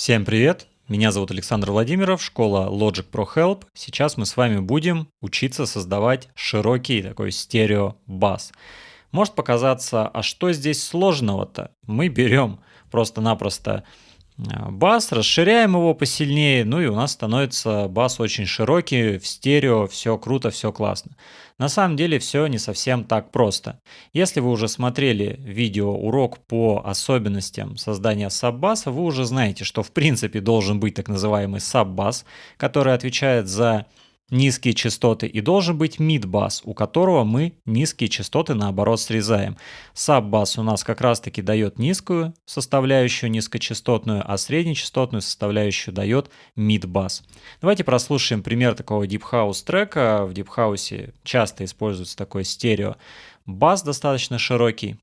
Всем привет! Меня зовут Александр Владимиров, школа Logic Pro Help. Сейчас мы с вами будем учиться создавать широкий такой стерео-бас. Может показаться, а что здесь сложного-то? Мы берем просто-напросто бас, расширяем его посильнее, ну и у нас становится бас очень широкий, в стерео, все круто, все классно. На самом деле все не совсем так просто. Если вы уже смотрели видео урок по особенностям создания саббаса, вы уже знаете, что в принципе должен быть так называемый саббас, который отвечает за низкие частоты и должен быть мид-бас, у которого мы низкие частоты наоборот срезаем. Саб-бас у нас как раз таки дает низкую составляющую низкочастотную, а среднечастотную составляющую дает мид-бас. Давайте прослушаем пример такого Deep House трека. В Deep House часто используется такой стерео бас достаточно широкий.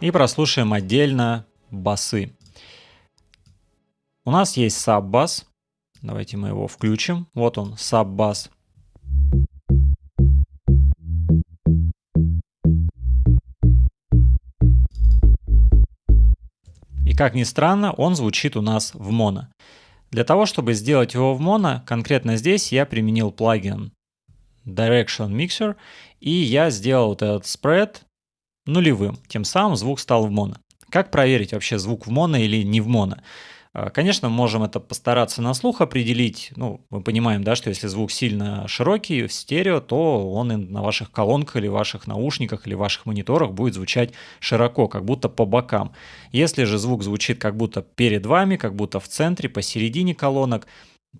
И прослушаем отдельно басы. У нас есть саб-бас. Давайте мы его включим. Вот он, саб-бас. И как ни странно, он звучит у нас в моно. Для того, чтобы сделать его в моно, конкретно здесь я применил плагин Direction Mixer, и я сделал вот этот спред нулевым. Тем самым звук стал в моно. Как проверить вообще звук в моно или не в моно? А, конечно, можем это постараться на слух определить. Ну, мы понимаем, да, что если звук сильно широкий в стерео, то он и на ваших колонках или ваших наушниках или ваших мониторах будет звучать широко, как будто по бокам. Если же звук звучит как будто перед вами, как будто в центре, посередине колонок,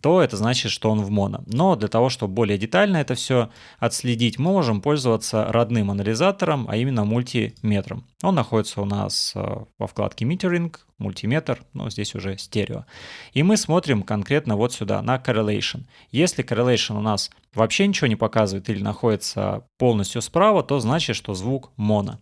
то это значит, что он в моно. Но для того, чтобы более детально это все отследить, мы можем пользоваться родным анализатором, а именно мультиметром. Он находится у нас э, во вкладке Metering, мультиметр, но здесь уже стерео. И мы смотрим конкретно вот сюда, на Correlation. Если Correlation у нас вообще ничего не показывает или находится полностью справа, то значит, что звук моно.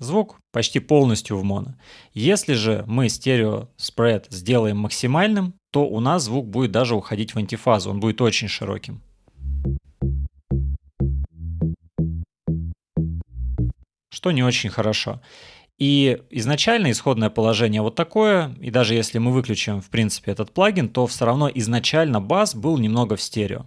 Звук почти полностью в моно. Если же мы стерео спред сделаем максимальным, то у нас звук будет даже уходить в антифазу, он будет очень широким. Что не очень хорошо. И изначально исходное положение вот такое, и даже если мы выключим в принципе этот плагин, то все равно изначально бас был немного в стерео.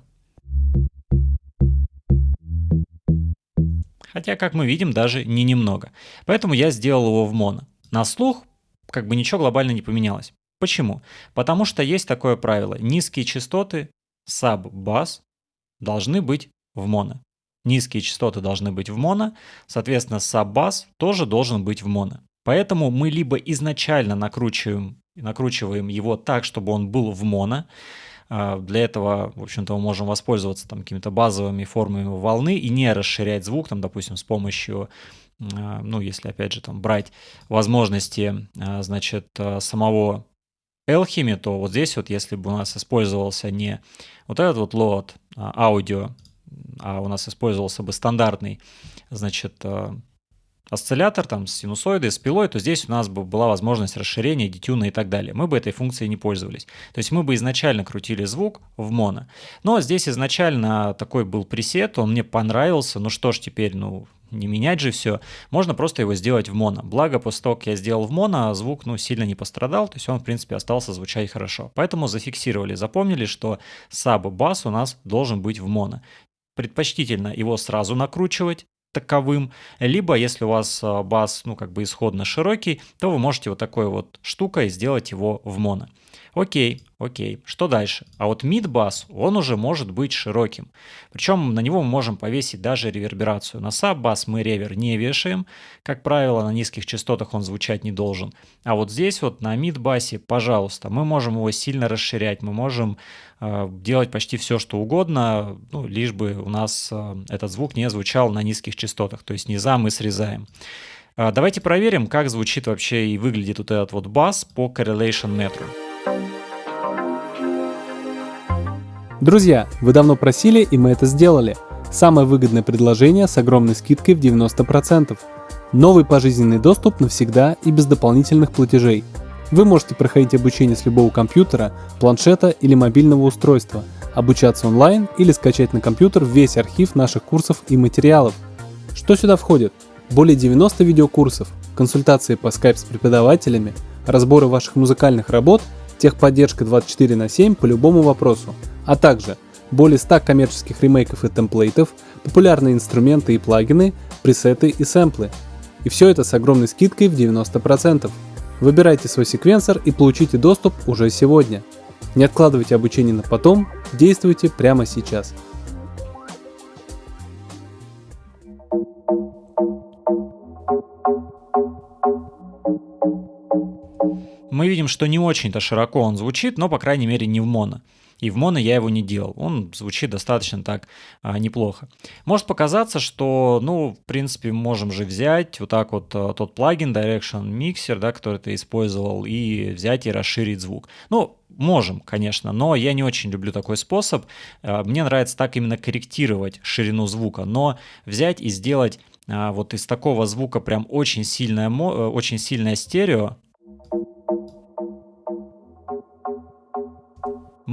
Хотя, как мы видим, даже не немного. Поэтому я сделал его в моно. На слух как бы ничего глобально не поменялось. Почему? Потому что есть такое правило. Низкие частоты саб-бас должны быть в моно. Низкие частоты должны быть в моно, соответственно, саб-бас тоже должен быть в моно. Поэтому мы либо изначально накручиваем, накручиваем его так, чтобы он был в моно, для этого, в общем-то, мы можем воспользоваться там какими-то базовыми формами волны и не расширять звук, там, допустим, с помощью а, ну, если, опять же, там брать возможности, а, значит, самого Alchemy, то вот здесь вот, если бы у нас использовался не вот этот вот лот аудио, а у нас использовался бы стандартный, значит, осциллятор там с синусоидой, с пилой, то здесь у нас бы была возможность расширения, детюна и так далее. Мы бы этой функцией не пользовались. То есть мы бы изначально крутили звук в моно. Но здесь изначально такой был пресет, он мне понравился. Ну что ж теперь, ну не менять же все. Можно просто его сделать в моно. Благо, после того, как я сделал в моно, звук ну, сильно не пострадал, то есть он, в принципе, остался звучать хорошо. Поэтому зафиксировали, запомнили, что саб-бас у нас должен быть в моно. Предпочтительно его сразу накручивать, таковым, либо если у вас а, бас, ну, как бы исходно широкий, то вы можете вот такой вот штукой сделать его в моно. Окей, окей, что дальше? А вот мид-бас, он уже может быть широким. Причем на него мы можем повесить даже реверберацию. На саб-бас мы ревер не вешаем. Как правило, на низких частотах он звучать не должен. А вот здесь вот на мид-басе, пожалуйста, мы можем его сильно расширять. Мы можем э, делать почти все, что угодно, ну, лишь бы у нас э, этот звук не звучал на низких частотах. То есть низа мы срезаем. Э, давайте проверим, как звучит вообще и выглядит вот этот вот бас по Correlation Metro. Друзья, вы давно просили, и мы это сделали. Самое выгодное предложение с огромной скидкой в 90%. Новый пожизненный доступ навсегда и без дополнительных платежей. Вы можете проходить обучение с любого компьютера, планшета или мобильного устройства, обучаться онлайн или скачать на компьютер весь архив наших курсов и материалов. Что сюда входит? Более 90 видеокурсов, консультации по Skype с преподавателями, разборы ваших музыкальных работ, техподдержка 24 на 7 по любому вопросу, а также более 100 коммерческих ремейков и темплейтов, популярные инструменты и плагины, пресеты и сэмплы. И все это с огромной скидкой в 90%. Выбирайте свой секвенсор и получите доступ уже сегодня. Не откладывайте обучение на потом, действуйте прямо сейчас. Мы видим, что не очень-то широко он звучит, но, по крайней мере, не в моно. И в моно я его не делал. Он звучит достаточно так а, неплохо. Может показаться, что, ну, в принципе, можем же взять вот так вот а, тот плагин Direction Mixer, да, который ты использовал, и взять и расширить звук. Ну, можем, конечно, но я не очень люблю такой способ. А, мне нравится так именно корректировать ширину звука, но взять и сделать а, вот из такого звука прям очень сильное, э, очень сильное стерео,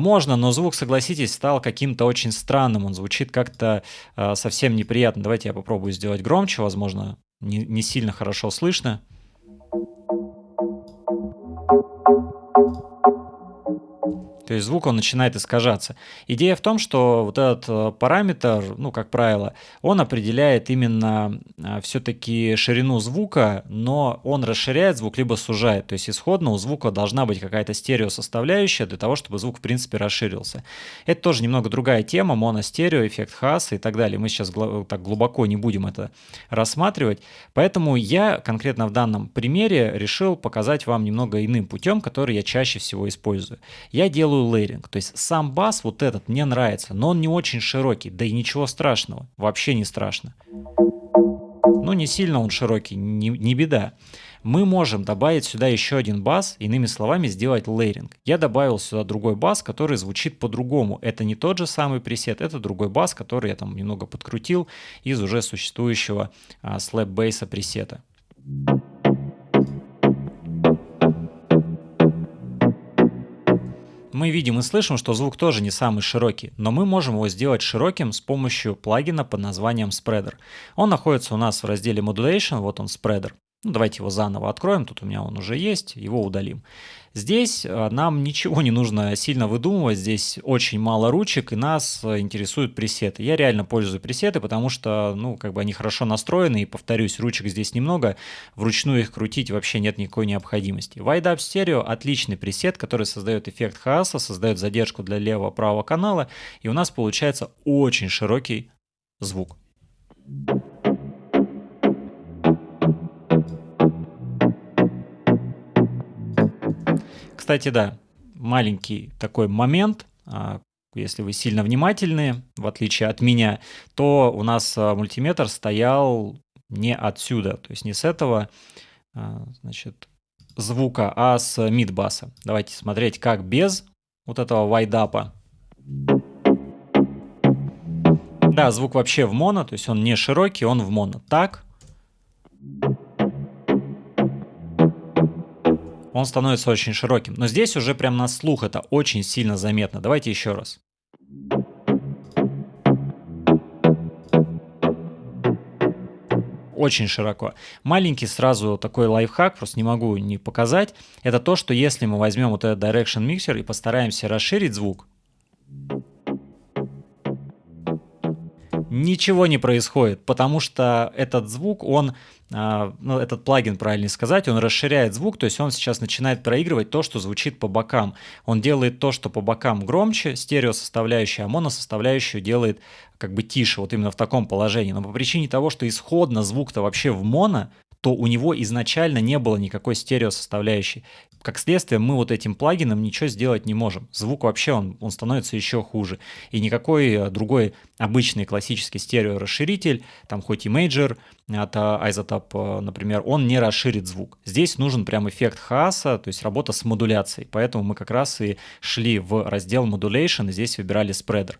Можно, но звук, согласитесь, стал каким-то очень странным. Он звучит как-то э, совсем неприятно. Давайте я попробую сделать громче, возможно, не, не сильно хорошо слышно. То есть звук он начинает искажаться. Идея в том, что вот этот э, параметр, ну, как правило, он определяет именно э, все-таки ширину звука, но он расширяет звук, либо сужает. То есть исходно у звука должна быть какая-то стереосоставляющая для того, чтобы звук, в принципе, расширился. Это тоже немного другая тема, моностерео, эффект Хаса и так далее. Мы сейчас так глубоко не будем это рассматривать. Поэтому я конкретно в данном примере решил показать вам немного иным путем, который я чаще всего использую. Я делаю делаю лейринг. То есть сам бас вот этот мне нравится, но он не очень широкий, да и ничего страшного, вообще не страшно. Ну, не сильно он широкий, не, не беда. Мы можем добавить сюда еще один бас, иными словами, сделать лейринг. Я добавил сюда другой бас, который звучит по-другому. Это не тот же самый пресет, это другой бас, который я там немного подкрутил из уже существующего а, слэп бейса пресета. Мы видим и слышим, что звук тоже не самый широкий, но мы можем его сделать широким с помощью плагина под названием Spreader. Он находится у нас в разделе Modulation, вот он Spreader. Ну, давайте его заново откроем, тут у меня он уже есть, его удалим. Здесь э, нам ничего не нужно сильно выдумывать, здесь очень мало ручек, и нас э, интересуют пресеты. Я реально пользую пресеты, потому что, ну, как бы они хорошо настроены, и, повторюсь, ручек здесь немного, вручную их крутить вообще нет никакой необходимости. Wide Up Stereo отличный пресет, который создает эффект хаоса, создает задержку для левого-правого канала, и у нас получается очень широкий звук. Кстати, да, маленький такой момент, а, если вы сильно внимательны, в отличие от меня, то у нас а, мультиметр стоял не отсюда, то есть не с этого а, значит, звука, а с мидбаса. Давайте смотреть, как без вот этого вайдапа. Да, звук вообще в моно, то есть он не широкий, он в моно. Так он становится очень широким. Но здесь уже прям на слух это очень сильно заметно. Давайте еще раз. очень широко. Маленький сразу такой лайфхак, просто не могу не показать. Это то, что если мы возьмем вот этот Direction Mixer и постараемся расширить звук, ничего не происходит, потому что этот звук, он, а, ну, этот плагин, правильно сказать, он расширяет звук, то есть он сейчас начинает проигрывать то, что звучит по бокам. Он делает то, что по бокам громче, стерео составляющая, а моно составляющую делает как бы тише, вот именно в таком положении. Но по причине того, что исходно звук-то вообще в моно, то у него изначально не было никакой стерео составляющей как следствие, мы вот этим плагином ничего сделать не можем. Звук вообще, он, он становится еще хуже. И никакой э, другой обычный классический стереорасширитель, там хоть Imager от iZotope, э, например, он не расширит звук. Здесь нужен прям эффект хаоса, то есть работа с модуляцией. Поэтому мы как раз и шли в раздел Modulation, и здесь выбирали spreader.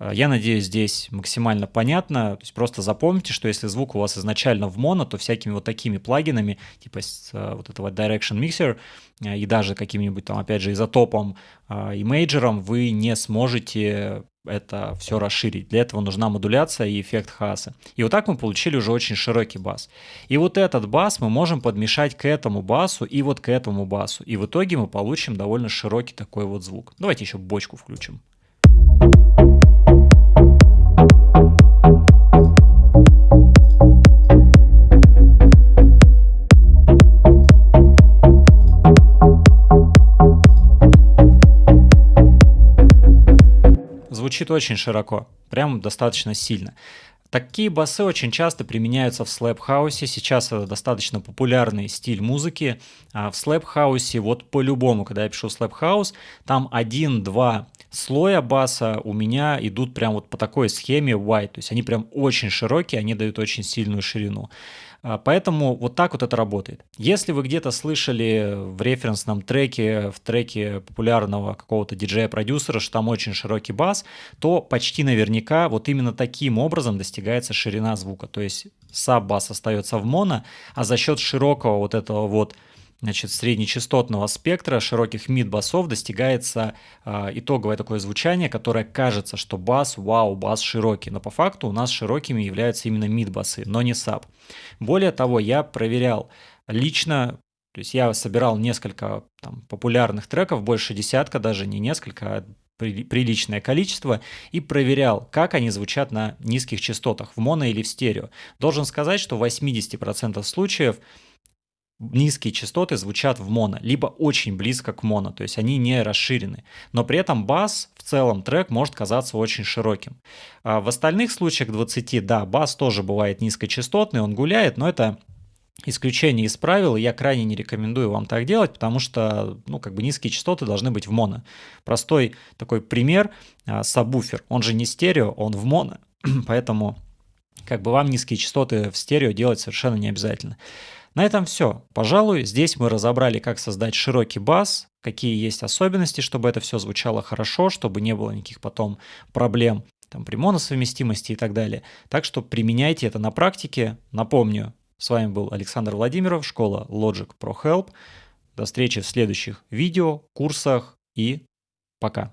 Э, я надеюсь, здесь максимально понятно. То есть просто запомните, что если звук у вас изначально в моно, то всякими вот такими плагинами, типа э, вот этого Direction Mixer, э, и даже каким-нибудь там, опять же, изотопом и мейджером вы не сможете это все расширить. Для этого нужна модуляция и эффект Хааса. И вот так мы получили уже очень широкий бас. И вот этот бас мы можем подмешать к этому басу и вот к этому басу. И в итоге мы получим довольно широкий такой вот звук. Давайте еще бочку включим. Звучит очень широко, прям достаточно сильно. Такие басы очень часто применяются в слэп-хаусе. Сейчас это достаточно популярный стиль музыки. А в слэп-хаусе, вот по-любому, когда я пишу слэп-хаус, там один-два слоя баса у меня идут прям вот по такой схеме wide. То есть они прям очень широкие, они дают очень сильную ширину. А, поэтому вот так вот это работает. Если вы где-то слышали в референсном треке, в треке популярного какого-то диджея-продюсера, что там очень широкий бас, то почти наверняка вот именно таким образом достигается ширина звука. То есть саб-бас остается в моно, а за счет широкого вот этого вот значит, среднечастотного спектра широких мид-басов достигается э, итоговое такое звучание, которое кажется, что бас, вау, бас широкий, но по факту у нас широкими являются именно мид-басы, но не саб. Более того, я проверял лично, то есть я собирал несколько там, популярных треков, больше десятка, даже не несколько, а приличное количество и проверял, как они звучат на низких частотах, в моно или в стерео. Должен сказать, что в 80% случаев низкие частоты звучат в моно, либо очень близко к моно, то есть они не расширены. Но при этом бас, в целом трек может казаться очень широким. А в остальных случаях 20, да, бас тоже бывает низкочастотный, он гуляет, но это исключение из правил, и я крайне не рекомендую вам так делать, потому что, ну, как бы низкие частоты должны быть в моно. Простой такой пример, а, сабвуфер, он же не стерео, он в моно, поэтому как бы вам низкие частоты в стерео делать совершенно не обязательно. На этом все. Пожалуй, здесь мы разобрали, как создать широкий бас, какие есть особенности, чтобы это все звучало хорошо, чтобы не было никаких потом проблем там, при моносовместимости и так далее. Так что применяйте это на практике. Напомню, с вами был Александр Владимиров, школа Logic Pro Help. До встречи в следующих видео, курсах и пока.